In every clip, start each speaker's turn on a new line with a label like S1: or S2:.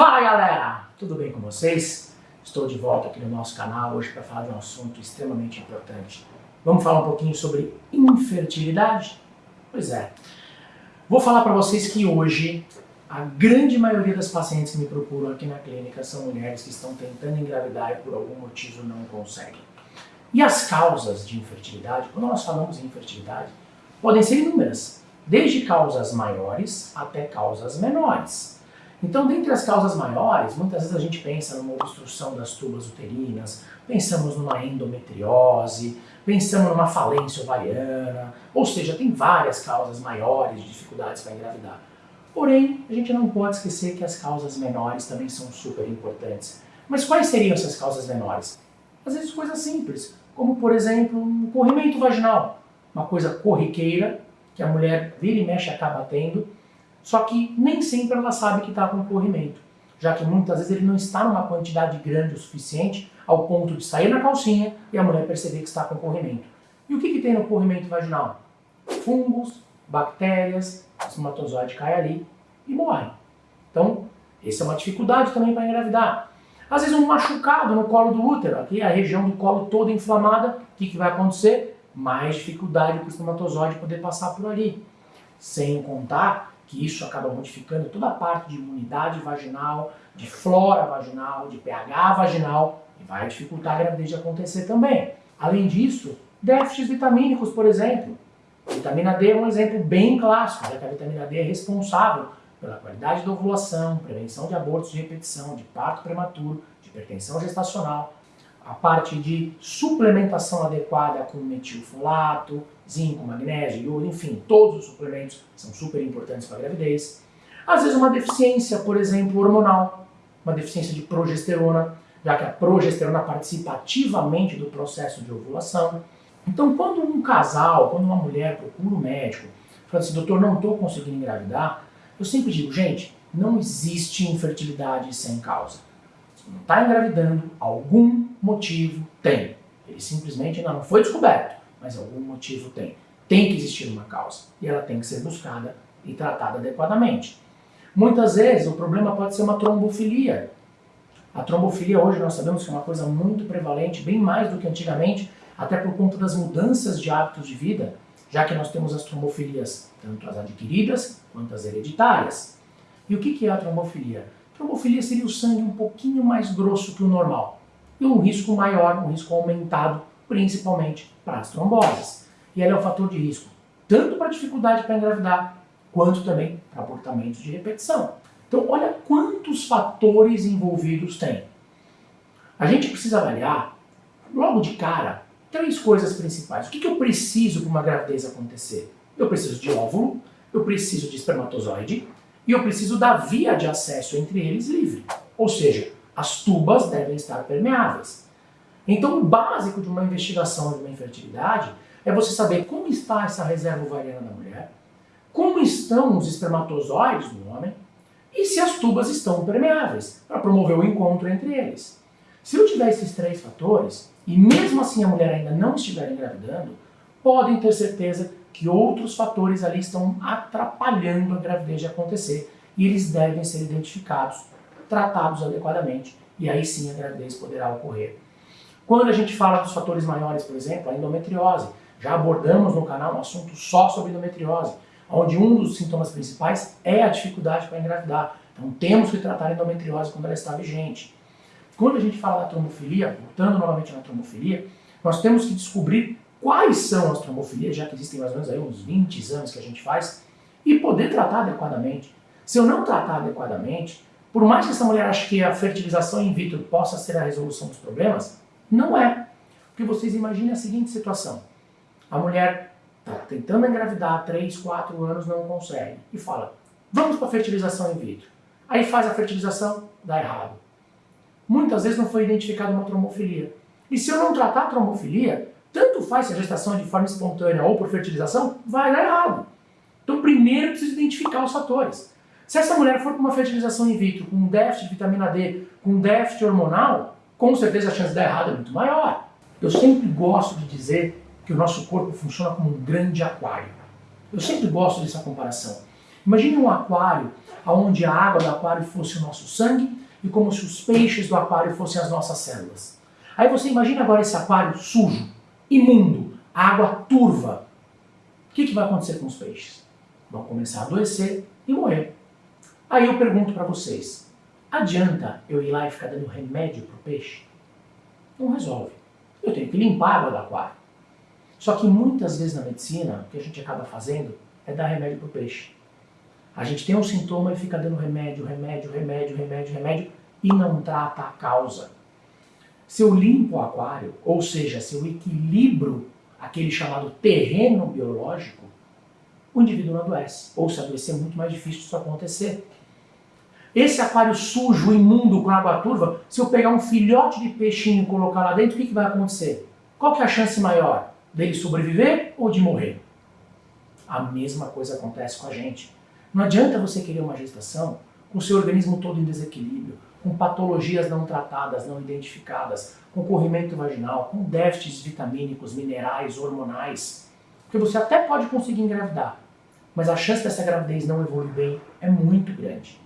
S1: Fala galera, tudo bem com vocês? Estou de volta aqui no nosso canal hoje para falar de um assunto extremamente importante. Vamos falar um pouquinho sobre infertilidade? Pois é. Vou falar para vocês que hoje a grande maioria das pacientes que me procuram aqui na clínica são mulheres que estão tentando engravidar e por algum motivo não conseguem. E as causas de infertilidade, quando nós falamos em infertilidade, podem ser inúmeras, desde causas maiores até causas menores. Então, dentre as causas maiores, muitas vezes a gente pensa numa obstrução das tubas uterinas, pensamos numa endometriose, pensamos numa falência ovariana, ou seja, tem várias causas maiores de dificuldades para engravidar. Porém, a gente não pode esquecer que as causas menores também são super importantes. Mas quais seriam essas causas menores? Às vezes coisas simples, como por exemplo, um corrimento vaginal, uma coisa corriqueira que a mulher vira e mexe acaba tendo, só que nem sempre ela sabe que está com corrimento, já que muitas vezes ele não está numa quantidade grande o suficiente ao ponto de sair na calcinha e a mulher perceber que está com corrimento. E o que, que tem no corrimento vaginal? Fungos, bactérias, espermatozoide cai ali e morre. Então, essa é uma dificuldade também para engravidar. Às vezes um machucado no colo do útero, aqui a região do colo toda inflamada, o que, que vai acontecer? Mais dificuldade para o espermatozoide poder passar por ali. Sem contar que isso acaba modificando toda a parte de imunidade vaginal, de flora vaginal, de pH vaginal, e vai dificultar a gravidez de acontecer também. Além disso, déficits vitamínicos, por exemplo. Vitamina D é um exemplo bem clássico, já que a vitamina D é responsável pela qualidade da ovulação, prevenção de abortos de repetição, de parto prematuro, de hipertensão gestacional, a parte de suplementação adequada com metilfolato, zinco, magnésio, iodo, enfim, todos os suplementos são super importantes para a gravidez. Às vezes uma deficiência, por exemplo, hormonal, uma deficiência de progesterona, já que a progesterona participa ativamente do processo de ovulação. Então, quando um casal, quando uma mulher procura um médico, fala assim, doutor, não estou conseguindo engravidar, eu sempre digo, gente, não existe infertilidade sem causa. Se não está engravidando, algum motivo tem. Ele simplesmente ainda não foi descoberto mas algum motivo tem. Tem que existir uma causa e ela tem que ser buscada e tratada adequadamente. Muitas vezes o problema pode ser uma trombofilia. A trombofilia hoje nós sabemos que é uma coisa muito prevalente, bem mais do que antigamente, até por conta das mudanças de hábitos de vida, já que nós temos as trombofilias, tanto as adquiridas quanto as hereditárias. E o que é a trombofilia? A trombofilia seria o sangue um pouquinho mais grosso que o normal e um risco maior, um risco aumentado principalmente para as tromboses. E ela é um fator de risco tanto para dificuldade para engravidar, quanto também para abortamentos de repetição. Então, olha quantos fatores envolvidos tem. A gente precisa avaliar, logo de cara, três coisas principais. O que, que eu preciso para uma gravidez acontecer? Eu preciso de óvulo, eu preciso de espermatozoide e eu preciso da via de acesso entre eles livre. Ou seja, as tubas devem estar permeáveis. Então, o básico de uma investigação de uma infertilidade é você saber como está essa reserva ovariana da mulher, como estão os espermatozoides do homem e se as tubas estão permeáveis, para promover o encontro entre eles. Se eu tiver esses três fatores, e mesmo assim a mulher ainda não estiver engravidando, podem ter certeza que outros fatores ali estão atrapalhando a gravidez de acontecer e eles devem ser identificados, tratados adequadamente e aí sim a gravidez poderá ocorrer. Quando a gente fala dos fatores maiores, por exemplo, a endometriose, já abordamos no canal um assunto só sobre endometriose, onde um dos sintomas principais é a dificuldade para engravidar. Então temos que tratar a endometriose quando ela está vigente. Quando a gente fala da trombofilia, voltando novamente na trombofilia, nós temos que descobrir quais são as trombofilias, já que existem mais ou menos aí uns 20 exames que a gente faz, e poder tratar adequadamente. Se eu não tratar adequadamente, por mais que essa mulher ache que a fertilização in vitro possa ser a resolução dos problemas, não é. Porque vocês imaginem a seguinte situação. A mulher está tentando engravidar há 3, 4 anos, não consegue. E fala, vamos para a fertilização in vitro. Aí faz a fertilização, dá errado. Muitas vezes não foi identificada uma trombofilia. E se eu não tratar a trombofilia, tanto faz se a gestação é de forma espontânea ou por fertilização, vai dar errado. Então primeiro eu preciso identificar os fatores. Se essa mulher for para uma fertilização in vitro com déficit de vitamina D, com déficit hormonal, com certeza a chance de dar errado é muito maior. Eu sempre gosto de dizer que o nosso corpo funciona como um grande aquário. Eu sempre gosto dessa comparação. Imagine um aquário onde a água do aquário fosse o nosso sangue e como se os peixes do aquário fossem as nossas células. Aí você imagina agora esse aquário sujo, imundo, água turva. O que, que vai acontecer com os peixes? Vão começar a adoecer e morrer. Aí eu pergunto para vocês, adianta eu ir lá e ficar dando remédio para o peixe? Não resolve. Eu tenho que limpar a água do aquário. Só que muitas vezes na medicina, o que a gente acaba fazendo é dar remédio para o peixe. A gente tem um sintoma e fica dando remédio, remédio, remédio, remédio, remédio e não trata a causa. Se eu limpo o aquário, ou seja, se eu equilibro aquele chamado terreno biológico, o indivíduo não adoece. Ou se adoecer é muito mais difícil disso acontecer. Esse aquário sujo, imundo, com água turva, se eu pegar um filhote de peixinho e colocar lá dentro, o que, que vai acontecer? Qual que é a chance maior? Dele sobreviver ou de morrer? A mesma coisa acontece com a gente. Não adianta você querer uma gestação com seu organismo todo em desequilíbrio, com patologias não tratadas, não identificadas, com corrimento vaginal, com déficits vitamínicos, minerais, hormonais. Porque você até pode conseguir engravidar, mas a chance dessa gravidez não evoluir bem é muito grande.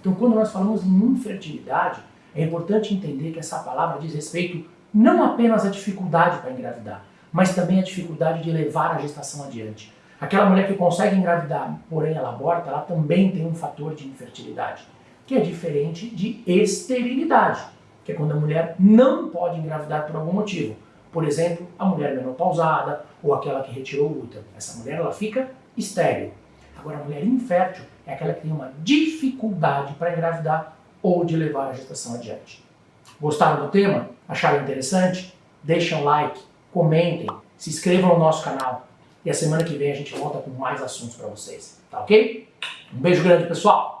S1: Então, quando nós falamos em infertilidade, é importante entender que essa palavra diz respeito não apenas à dificuldade para engravidar, mas também à dificuldade de levar a gestação adiante. Aquela mulher que consegue engravidar, porém ela aborta, ela também tem um fator de infertilidade, que é diferente de esterilidade, que é quando a mulher não pode engravidar por algum motivo. Por exemplo, a mulher menopausada ou aquela que retirou o útero. Essa mulher ela fica estéril. Agora, a mulher infértil é aquela que tem uma dificuldade para engravidar ou de levar a gestação adiante. Gostaram do tema? Acharam interessante? Deixem um like, comentem, se inscrevam no nosso canal. E a semana que vem a gente volta com mais assuntos para vocês. Tá ok? Um beijo grande, pessoal!